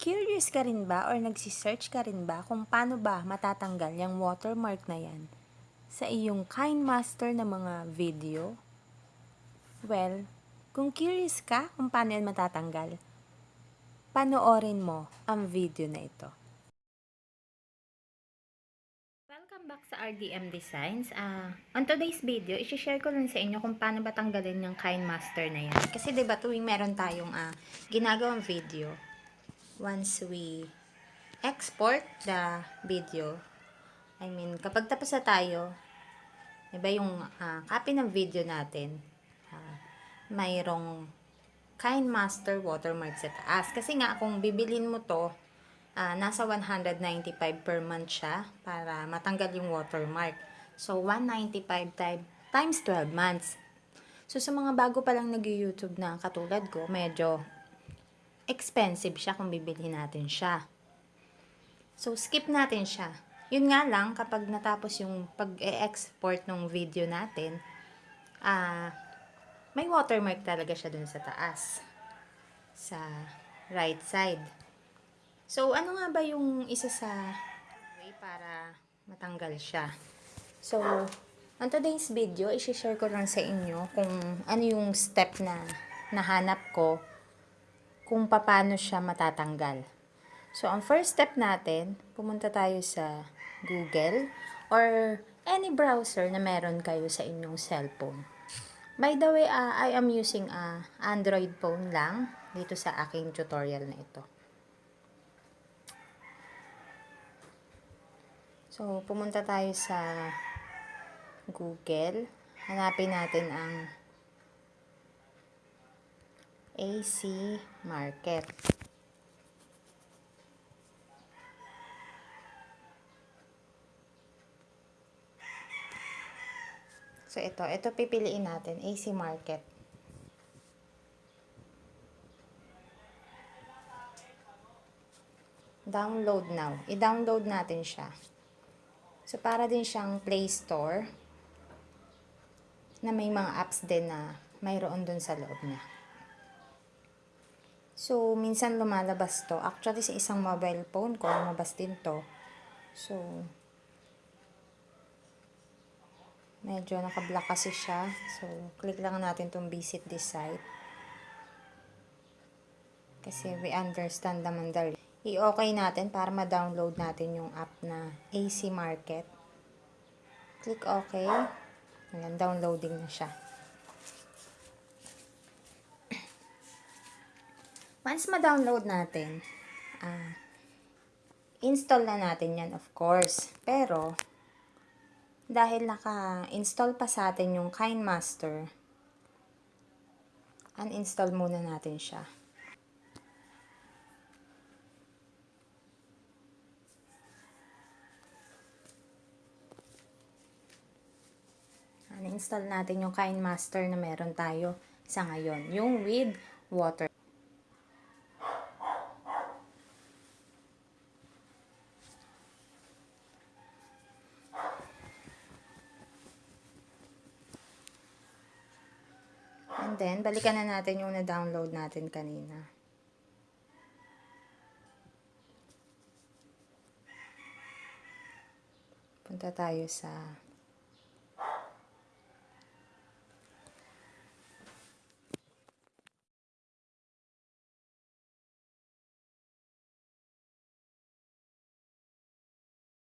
Curious ka rin ba or nagsisearch ka rin ba kung paano ba matatanggal yung watermark na yan sa iyong KineMaster na mga video? Well, kung curious ka kung paano yan matatanggal, panoorin mo ang video na ito. Welcome back sa RDM Designs. Ah, on today's video, i-share ko lang sa inyo kung paano ba tanggalin yung KineMaster na yan. Kasi 'di ba tuwing meron tayong ah, ginagawang video, once we export the video, I mean, kapag tapos na tayo, 'di ba yung ah, copy ng video natin, ah, mayroong KineMaster watermark sa taas. Kasi nga, kung bibilin mo to, ah, nasa 195 per month siya para matanggal yung watermark. So, 195 time, times 12 months. So, sa mga bago pa lang nag-YouTube na katulad ko, medyo expensive siya kung bibili natin siya. So, skip natin siya. Yun nga lang, kapag natapos yung pag-export ng video natin, ah, may watermark talaga siya dun sa taas. Sa right side. So, ano nga ba yung isa sa way para matanggal siya? So, on today's video, isi-share ko lang sa inyo kung ano yung step na nahanap ko kung paano siya matatanggal. So, ang first step natin, pumunta tayo sa Google or any browser na meron kayo sa inyong cellphone. By the way, ah, I am using a Android phone lang dito sa aking tutorial na ito. So, pumunta tayo sa Google. Hanapin natin ang AC Market. So, ito. Ito pipiliin natin. AC Market. Download now. I-download natin siya. So, para din siyang Play Store na may mga apps din na mayroon dun sa loob niya. So, minsan lumalabas to. Actually, sa isang mobile phone ko, lumabas din to. So, medyo nakablock kasi siya. So, click lang natin tong visit this site. Kasi we understand naman the i-okay natin para ma-download natin yung app na AC Market. Click OK. Ayan, downloading na siya. Once ma-download natin, ah, install na natin yan of course. Pero, dahil naka-install pa sa atin yung KineMaster, uninstall muna natin siya. uninstall natin yung KineMaster na meron tayo sa ngayon. Yung with water. Then, balikan na natin yung na-download natin kanina. Punta tayo sa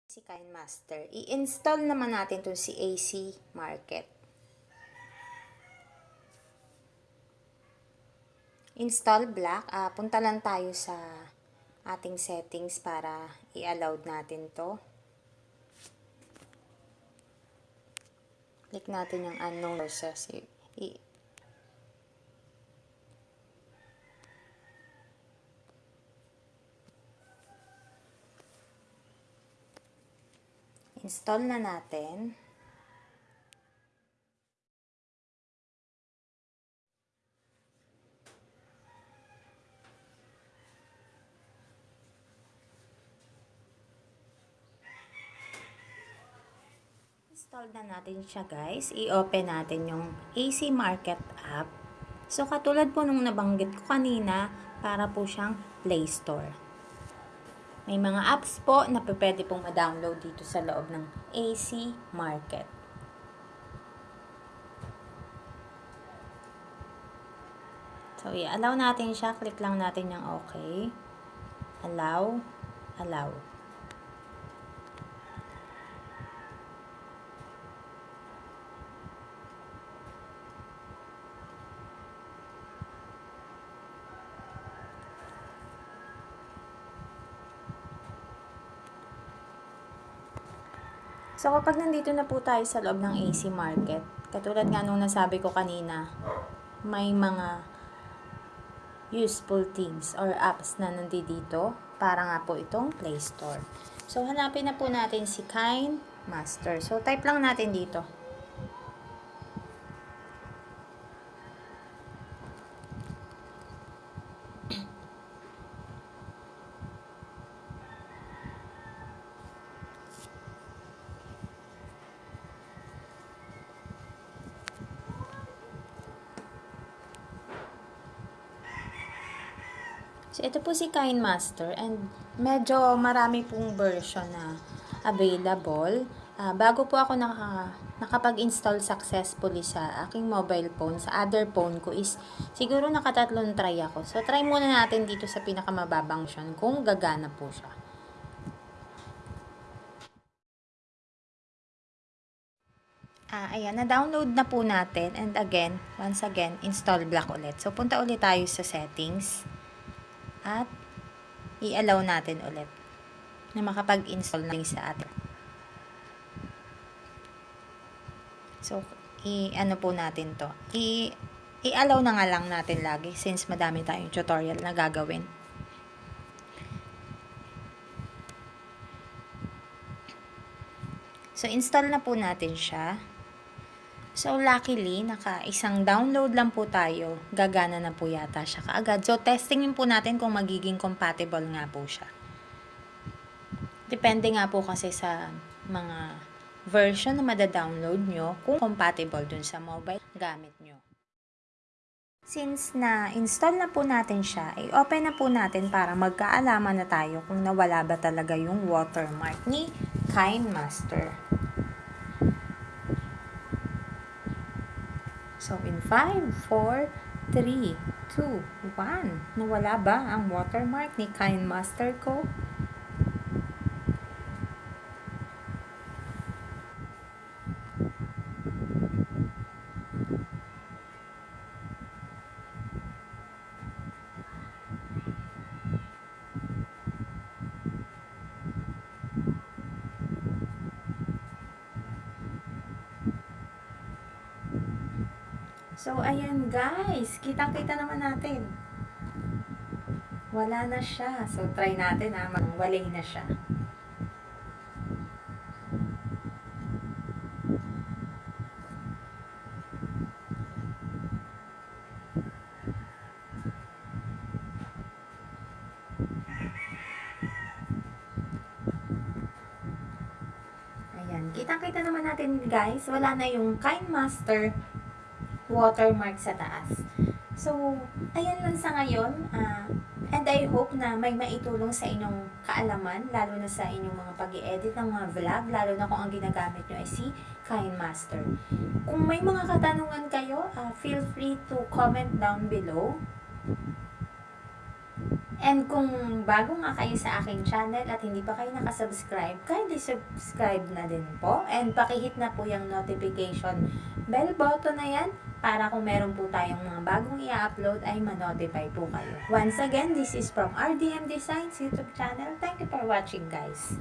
si KineMaster. I-install naman natin to si AC Market. Install black. Ah, punta lang tayo sa ating settings para i-allowed natin to. Click natin yung unknown sources. I- install na natin. Install na natin siya guys. I-open natin yung AC Market app. So katulad po nung nabanggit ko kanina, para po siyang Play Store. May mga apps po na pwede pong ma-download dito sa loob ng AC Market. So, i-allow natin siya. Click lang natin yung okay. Allow. Allow. So, kapag nandito na po tayo sa loob ng AC Market, katulad nga nung nasabi ko kanina, may mga useful things or apps na nandito para nga po itong Play Store. So, hanapin na po natin si Kind Master. So, type lang natin dito. So, ito po si Kind Master and medyo marami pong version na available. Ah, bago po ako naka, nakapag-install successfully sa aking mobile phone, sa other phone ko is siguro nakatatlong try ako. So, try muna natin dito sa pinakamababang version kung gagana po siya. Ah, ayan, na-download na po natin. And again, once again, install block ulit. So, punta ulit tayo sa settings. At, i-allow natin ulit na makapag-install na sa atin. So, i-ano po natin to. I- i-allow na nga lang natin lagi since madami tayong tutorial na gagawin. So, install na po natin siya. So, luckily, naka isang download lang po tayo. Gagana na po yata siya kaagad. So, testingin po natin kung magiging compatible nga po siya. Depende nga po kasi sa mga version na mada-download nyo kung compatible dun sa mobile gamit nyo. Since na-install na po natin siya, i-open na po natin para magkaalaman na tayo kung nawala ba talaga yung watermark ni Kind Master. So, in 5, 4, 3, 2, 1. Nawala ba ang watermark ni Kind Master ko? So, ayan guys. Kitang-kita naman natin. Wala na siya. So, try natin ha. Walay na siya. Ayan. Kitang-kita naman natin guys. Wala na yung Kind Master watermark sa taas. So, ayan lang sa ngayon. ah, and I hope na may maitulong sa inyong kaalaman, lalo na sa inyong mga pag edit ng mga vlog, lalo na kung ang ginagamit nyo ay si Kind Master. Kung may mga katanungan kayo, ah, feel free to comment down below. And kung bago nga kayo sa aking channel at hindi pa kayo nakasubscribe, kindly subscribe na din po. And pakihit na po yung notification bell button na yan para kung meron po tayong mga bagong i-upload ay ma-notify po kayo. Once again, this is from RDM Designs YouTube channel. Thank you for watching guys.